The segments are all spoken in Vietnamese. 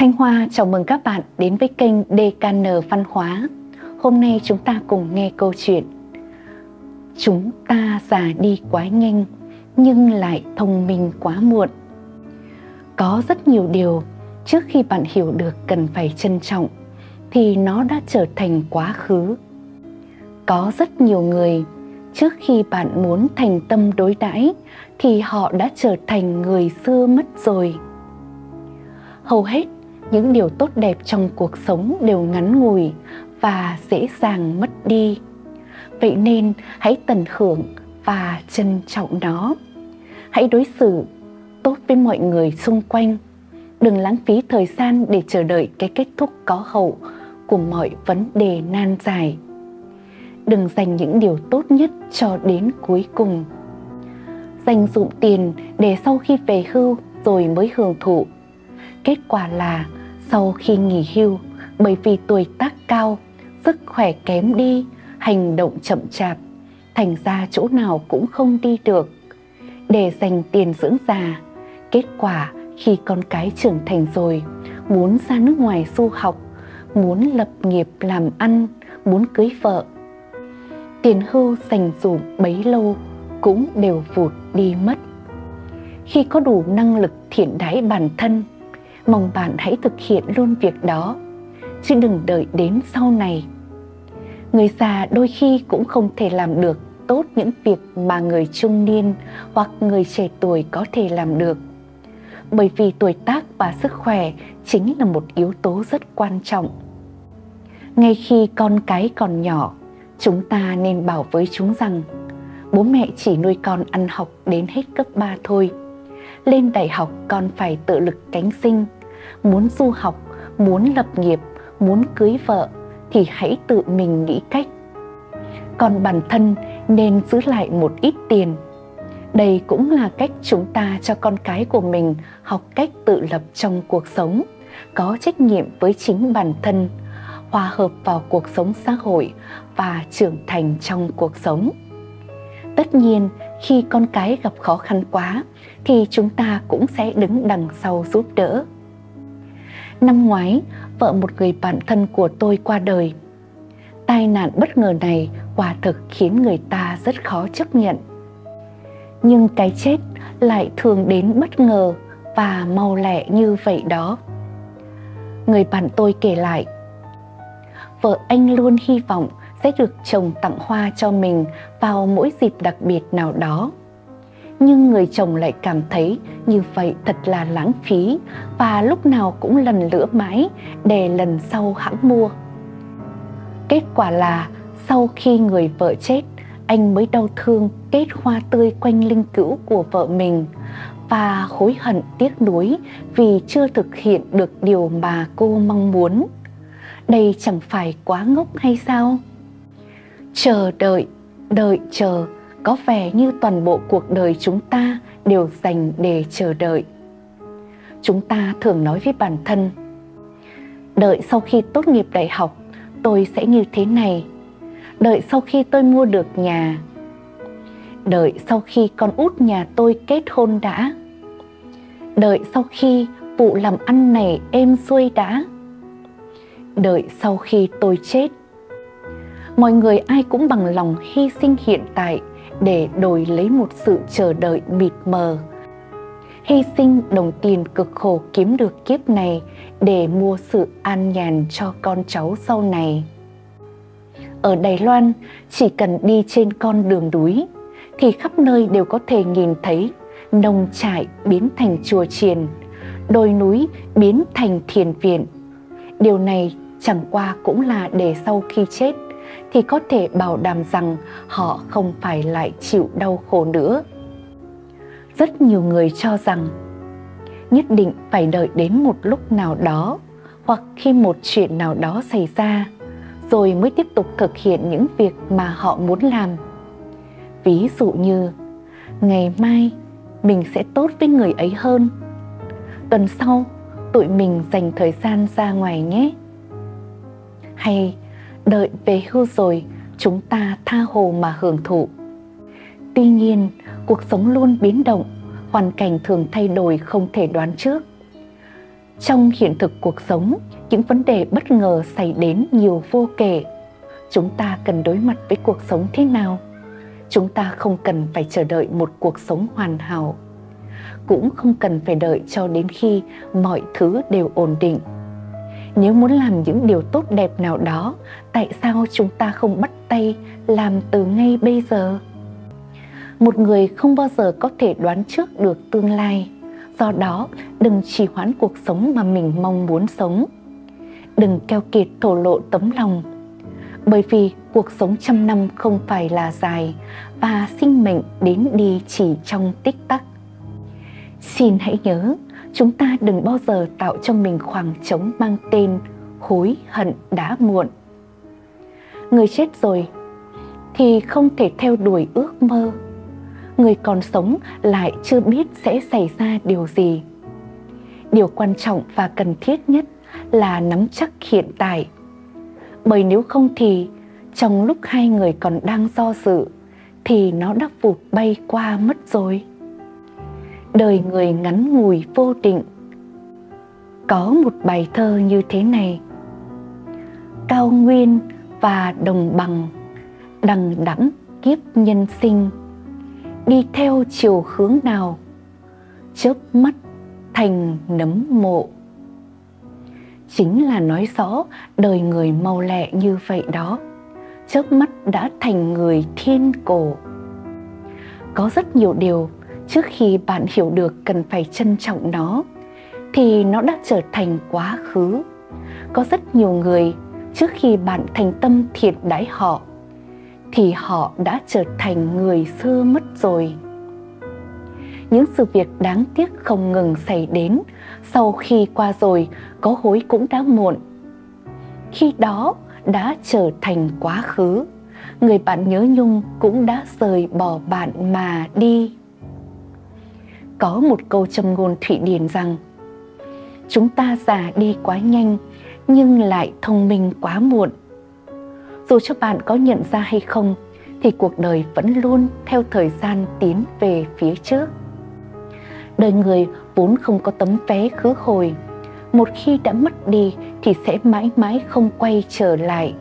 Thanh Hoa, chào mừng các bạn đến với kênh DKN Văn hóa. Hôm nay chúng ta cùng nghe câu chuyện, Chúng ta già đi quá nhanh, nhưng lại thông minh quá muộn. Có rất nhiều điều trước khi bạn hiểu được cần phải trân trọng thì nó đã trở thành quá khứ. Có rất nhiều người trước khi bạn muốn thành tâm đối đãi thì họ đã trở thành người xưa mất rồi. Hầu hết những điều tốt đẹp trong cuộc sống đều ngắn ngủi và dễ dàng mất đi. Vậy nên hãy tận hưởng và trân trọng nó. Hãy đối xử tốt với mọi người xung quanh. Đừng lãng phí thời gian để chờ đợi cái kết thúc có hậu của mọi vấn đề nan dài. Đừng dành những điều tốt nhất cho đến cuối cùng. Dành dụng tiền để sau khi về hưu rồi mới hưởng thụ. Kết quả là sau khi nghỉ hưu bởi vì tuổi tác cao, sức khỏe kém đi, hành động chậm chạp, thành ra chỗ nào cũng không đi được. Để dành tiền dưỡng già, kết quả khi con cái trưởng thành rồi, muốn ra nước ngoài du học, muốn lập nghiệp làm ăn, muốn cưới vợ. Tiền hưu dành dụm bấy lâu cũng đều vụt đi mất. Khi có đủ năng lực thiện đái bản thân, mong bạn hãy thực hiện luôn việc đó, chứ đừng đợi đến sau này. Người già đôi khi cũng không thể làm được tốt những việc mà người trung niên hoặc người trẻ tuổi có thể làm được. Bởi vì tuổi tác và sức khỏe chính là một yếu tố rất quan trọng. Ngay khi con cái còn nhỏ, chúng ta nên bảo với chúng rằng bố mẹ chỉ nuôi con ăn học đến hết cấp 3 thôi. Lên đại học còn phải tự lực cánh sinh, muốn du học, muốn lập nghiệp, muốn cưới vợ thì hãy tự mình nghĩ cách. Còn bản thân nên giữ lại một ít tiền. Đây cũng là cách chúng ta cho con cái của mình học cách tự lập trong cuộc sống, có trách nhiệm với chính bản thân, hòa hợp vào cuộc sống xã hội và trưởng thành trong cuộc sống. Tất nhiên, khi con cái gặp khó khăn quá thì chúng ta cũng sẽ đứng đằng sau giúp đỡ. Năm ngoái, vợ một người bạn thân của tôi qua đời. Tai nạn bất ngờ này quả thực khiến người ta rất khó chấp nhận. Nhưng cái chết lại thường đến bất ngờ và mau lẹ như vậy đó. Người bạn tôi kể lại, vợ anh luôn hy vọng sẽ được chồng tặng hoa cho mình vào mỗi dịp đặc biệt nào đó nhưng người chồng lại cảm thấy như vậy thật là lãng phí và lúc nào cũng lần lữa mãi để lần sau hãng mua. Kết quả là sau khi người vợ chết, anh mới đau thương kết hoa tươi quanh linh cữu của vợ mình và hối hận tiếc nuối vì chưa thực hiện được điều mà cô mong muốn. Đây chẳng phải quá ngốc hay sao? Chờ đợi, đợi chờ có vẻ như toàn bộ cuộc đời chúng ta đều dành để chờ đợi. Chúng ta thường nói với bản thân, đợi sau khi tốt nghiệp đại học, tôi sẽ như thế này. Đợi sau khi tôi mua được nhà. Đợi sau khi con út nhà tôi kết hôn đã. Đợi sau khi vụ làm ăn này êm xuôi đã. Đợi sau khi tôi chết. Mọi người ai cũng bằng lòng hy sinh hiện tại để đổi lấy một sự chờ đợi mịt mờ. Hy sinh đồng tiền cực khổ kiếm được kiếp này để mua sự an nhàn cho con cháu sau này. Ở Đài Loan, chỉ cần đi trên con đường núi thì khắp nơi đều có thể nhìn thấy nông trại biến thành chùa chiền, đồi núi biến thành thiền viện. Điều này chẳng qua cũng là để sau khi chết thì có thể bảo đảm rằng họ không phải lại chịu đau khổ nữa. Rất nhiều người cho rằng nhất định phải đợi đến một lúc nào đó hoặc khi một chuyện nào đó xảy ra rồi mới tiếp tục thực hiện những việc mà họ muốn làm. Ví dụ như, ngày mai mình sẽ tốt với người ấy hơn. Tuần sau, tụi mình dành thời gian ra ngoài nhé. Hay đợi về hưu rồi chúng ta tha hồ mà hưởng thụ. Tuy nhiên, cuộc sống luôn biến động, hoàn cảnh thường thay đổi không thể đoán trước. Trong hiện thực cuộc sống, những vấn đề bất ngờ xảy đến nhiều vô kể. Chúng ta cần đối mặt với cuộc sống thế nào? Chúng ta không cần phải chờ đợi một cuộc sống hoàn hảo. Cũng không cần phải đợi cho đến khi mọi thứ đều ổn định. Nếu muốn làm những điều tốt đẹp nào đó, tại sao chúng ta không bắt tay làm từ ngay bây giờ? Một người không bao giờ có thể đoán trước được tương lai Do đó, đừng trì hoãn cuộc sống mà mình mong muốn sống. Đừng keo kiệt thổ lộ tấm lòng. Bởi vì cuộc sống trăm năm không phải là dài và sinh mệnh đến đi chỉ trong tích tắc. Xin hãy nhớ, chúng ta đừng bao giờ tạo cho mình khoảng trống mang tên hối hận đã muộn. Người chết rồi thì không thể theo đuổi ước mơ người còn sống lại chưa biết sẽ xảy ra điều gì. Điều quan trọng và cần thiết nhất là nắm chắc hiện tại. Bởi nếu không thì, trong lúc hai người còn đang do dự, thì nó đã vụt bay qua mất rồi. Đời người ngắn ngủi vô định. Có một bài thơ như thế này. Cao nguyên và đồng bằng đằng đẵng kiếp nhân sinh. Đi theo chiều hướng nào? Chớp mắt thành nấm mộ. Chính là nói rõ đời người mau lẹ như vậy đó. Chớp mắt đã thành người thiên cổ. Có rất nhiều điều trước khi bạn hiểu được cần phải trân trọng nó thì nó đã trở thành quá khứ có rất nhiều người trước khi bạn thành tâm thiệt đãi họ thì họ đã trở thành người xưa mất rồi. Những sự việc đáng tiếc không ngừng xảy đến, sau khi qua rồi có hối cũng đã muộn. Khi đó đã trở thành quá khứ, người bạn nhớ nhung cũng đã rời bỏ bạn mà đi. Có một câu châm ngôn Thụy Điển rằng, Chúng ta già đi quá nhanh, nhưng lại thông minh quá muộn. Dù cho bạn có nhận ra hay không, thì cuộc đời vẫn luôn theo thời gian tiến về phía trước. Đời người vốn không có tấm vé khứ hồi, một khi đã mất đi thì sẽ mãi mãi không quay trở lại.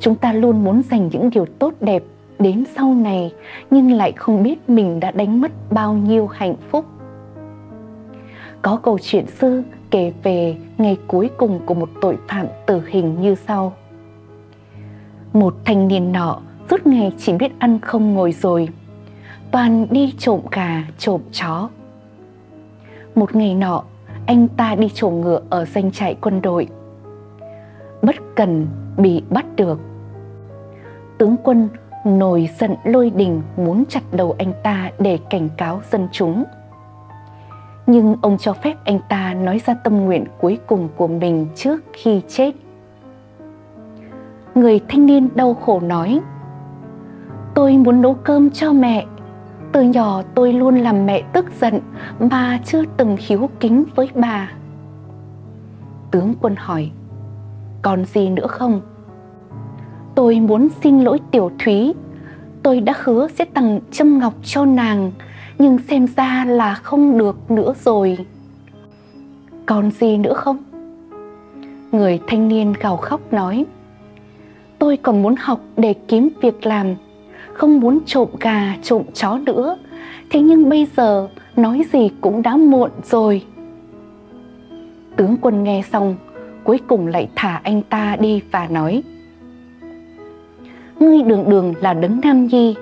Chúng ta luôn muốn dành những điều tốt đẹp đến sau này nhưng lại không biết mình đã đánh mất bao nhiêu hạnh phúc có câu chuyện xưa kể về ngày cuối cùng của một tội phạm tử hình như sau một thanh niên nọ suốt ngày chỉ biết ăn không ngồi rồi, toàn đi trộm gà, trộm chó. Một ngày nọ, anh ta đi trộm ngựa ở danh trại quân đội. Bất cần bị bắt được. Tướng quân nổi giận lôi đình muốn chặt đầu anh ta để cảnh cáo dân chúng. Nhưng ông cho phép anh ta nói ra tâm nguyện cuối cùng của mình trước khi chết người thanh niên đau khổ nói, Tôi muốn nấu cơm cho mẹ Từ nhỏ tôi luôn làm mẹ tức giận Mà chưa từng hiếu kính với bà Tướng quân hỏi, Còn gì nữa không? Tôi muốn xin lỗi tiểu thúy Tôi đã hứa sẽ tặng châm ngọc cho nàng Nhưng xem ra là không được nữa rồi Còn gì nữa không? Người thanh niên gào khóc nói tôi còn muốn học để kiếm việc làm, không muốn trộm gà, trộm chó nữa. Thế nhưng bây giờ nói gì cũng đã muộn rồi. Tướng quân nghe xong, cuối cùng lại thả anh ta đi và nói Ngươi đường đường là đấng nam nhi,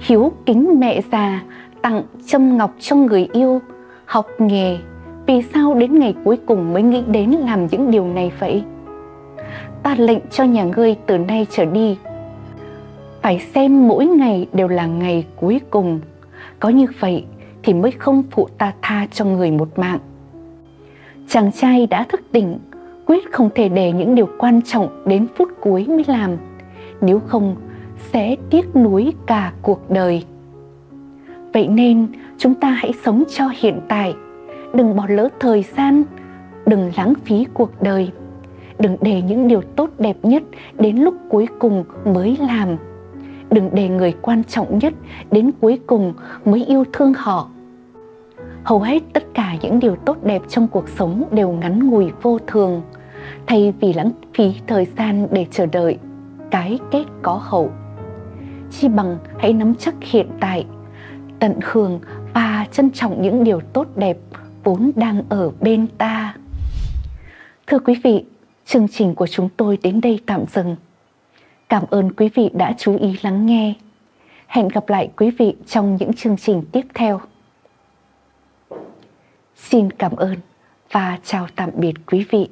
hiếu kính mẹ già, tặng châm ngọc cho người yêu, học nghề, vì sao đến ngày cuối cùng mới nghĩ đến làm những điều này vậy? ta lệnh cho nhà ngươi từ nay trở đi. Phải xem mỗi ngày đều là ngày cuối cùng. Có như vậy thì mới không phụ ta tha cho người một mạng. Chàng trai đã thức tỉnh quyết không thể để những điều quan trọng đến phút cuối mới làm nếu không sẽ tiếc nuối cả cuộc đời. Vậy nên chúng ta hãy sống cho hiện tại. Đừng bỏ lỡ thời gian. Đừng lãng phí cuộc đời. Đừng để những điều tốt đẹp nhất đến lúc cuối cùng mới làm. Đừng để người quan trọng nhất đến cuối cùng mới yêu thương họ. Hầu hết tất cả những điều tốt đẹp trong cuộc sống đều ngắn ngủi vô thường, thay vì lãng phí thời gian để chờ đợi cái kết có hậu. Chi bằng hãy nắm chắc hiện tại, tận hưởng và trân trọng những điều tốt đẹp vốn đang ở bên ta. Thưa quý vị, chương trình của chúng tôi đến đây tạm dừng. Cảm ơn quý vị đã chú ý lắng nghe. Hẹn gặp lại quý vị trong những chương trình tiếp theo. Xin cảm ơn và chào tạm biệt quý vị.